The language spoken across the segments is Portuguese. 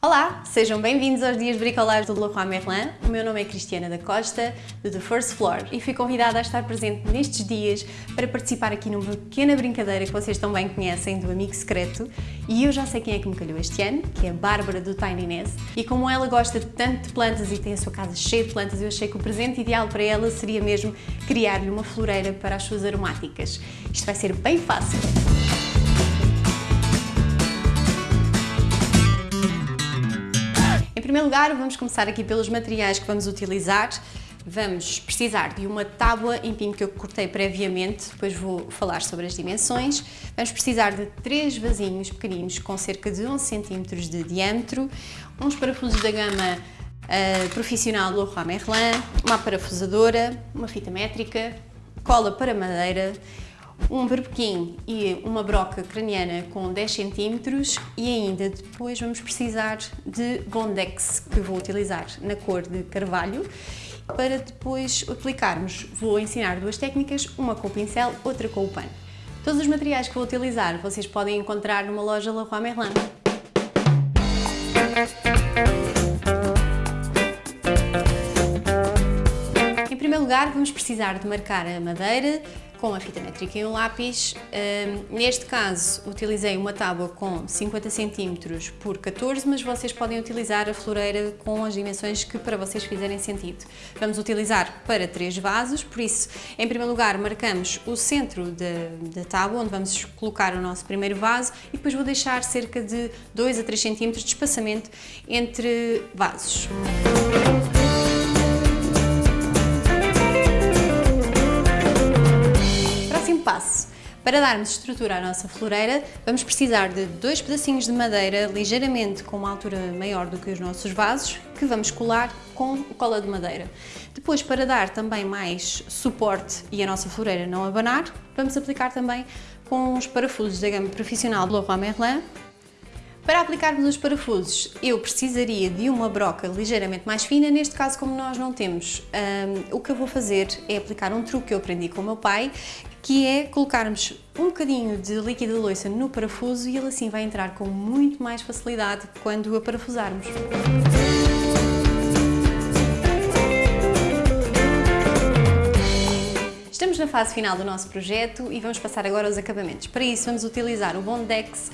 Olá, sejam bem-vindos aos Dias de Bricolage do Leroy Merlin. O meu nome é Cristiana da Costa, do The First Floor, e fui convidada a estar presente nestes dias para participar aqui numa pequena brincadeira que vocês também conhecem do Amigo Secreto. E eu já sei quem é que me calhou este ano, que é a Bárbara do Tiny Nest. E como ela gosta tanto de plantas e tem a sua casa cheia de plantas, eu achei que o presente ideal para ela seria mesmo criar-lhe uma floreira para as suas aromáticas. Isto vai ser bem fácil. Primeiro lugar, vamos começar aqui pelos materiais que vamos utilizar. Vamos precisar de uma tábua em pinho que eu cortei previamente, depois vou falar sobre as dimensões. Vamos precisar de três vasinhos pequeninos com cerca de 11 cm de diâmetro, uns parafusos da gama uh, profissional Leroy Merlin, uma parafusadora, uma fita métrica, cola para madeira, um berbequim e uma broca craniana com 10 cm e ainda depois vamos precisar de Bondex que vou utilizar na cor de carvalho para depois aplicarmos. Vou ensinar duas técnicas, uma com o pincel, outra com o pano. Todos os materiais que vou utilizar vocês podem encontrar numa loja Leroy Merlin. Em primeiro lugar vamos precisar de marcar a madeira, com a fita métrica e um lápis. Um, neste caso, utilizei uma tábua com 50 cm por 14, mas vocês podem utilizar a floreira com as dimensões que para vocês fizerem sentido. Vamos utilizar para três vasos, por isso, em primeiro lugar, marcamos o centro da, tábua, onde vamos colocar o nosso primeiro vaso, e depois vou deixar cerca de 2 a 3 cm de espaçamento entre vasos. Para darmos estrutura à nossa floreira, vamos precisar de dois pedacinhos de madeira ligeiramente com uma altura maior do que os nossos vasos, que vamos colar com cola de madeira. Depois, para dar também mais suporte e a nossa floreira não abanar, vamos aplicar também com os parafusos da gama profissional do Leroy Merlin, para aplicarmos os parafusos, eu precisaria de uma broca ligeiramente mais fina, neste caso como nós não temos, um, o que eu vou fazer é aplicar um truque que eu aprendi com o meu pai, que é colocarmos um bocadinho de líquido de loiça no parafuso e ele assim vai entrar com muito mais facilidade quando o aparafusarmos. Estamos na fase final do nosso projeto e vamos passar agora aos acabamentos. Para isso vamos utilizar o Bondex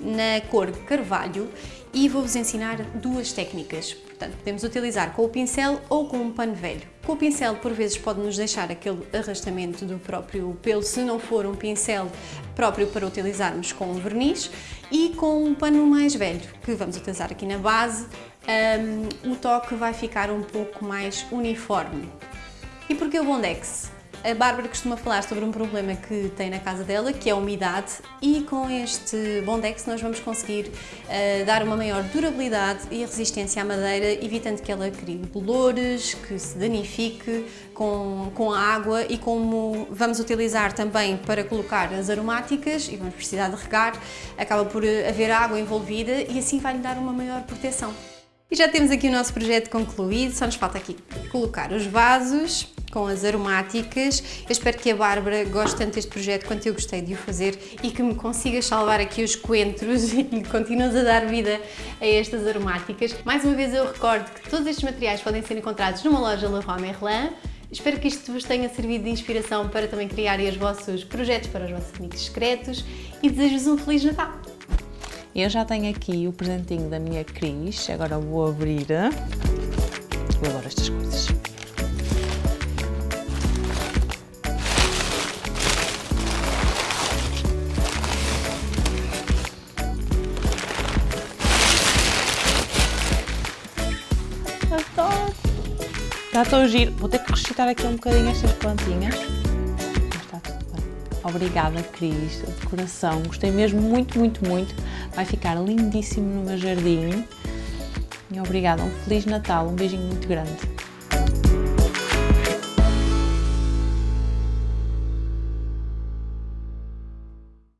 na cor carvalho e vou-vos ensinar duas técnicas. Portanto, podemos utilizar com o pincel ou com um pano velho. Com o pincel, por vezes, pode nos deixar aquele arrastamento do próprio pelo, se não for um pincel próprio para utilizarmos com verniz, e com um pano mais velho, que vamos utilizar aqui na base, um, o toque vai ficar um pouco mais uniforme. E porquê o Bondex? A Bárbara costuma falar sobre um problema que tem na casa dela, que é a umidade, e com este Bondex nós vamos conseguir uh, dar uma maior durabilidade e resistência à madeira, evitando que ela crie bolores, que se danifique com, com a água e como vamos utilizar também para colocar as aromáticas e vamos precisar de regar, acaba por haver água envolvida e assim vai-lhe dar uma maior proteção. E já temos aqui o nosso projeto concluído, só nos falta aqui colocar os vasos com as aromáticas. Eu espero que a Bárbara goste tanto deste projeto quanto eu gostei de o fazer e que me consigas salvar aqui os coentros e que continues a dar vida a estas aromáticas. Mais uma vez eu recordo que todos estes materiais podem ser encontrados numa loja Leroy Merlin. Espero que isto vos tenha servido de inspiração para também criarem os vossos projetos para os vossos amigos secretos e desejo-vos um Feliz Natal! Eu já tenho aqui o presentinho da minha Cris, agora vou abrir. Vou agora estas coisas. Está tão giro. Vou ter que recitar aqui um bocadinho estas plantinhas. Obrigada, Cris, de coração. Gostei mesmo muito, muito, muito. Vai ficar lindíssimo no meu jardim. E obrigada. Um Feliz Natal. Um beijinho muito grande.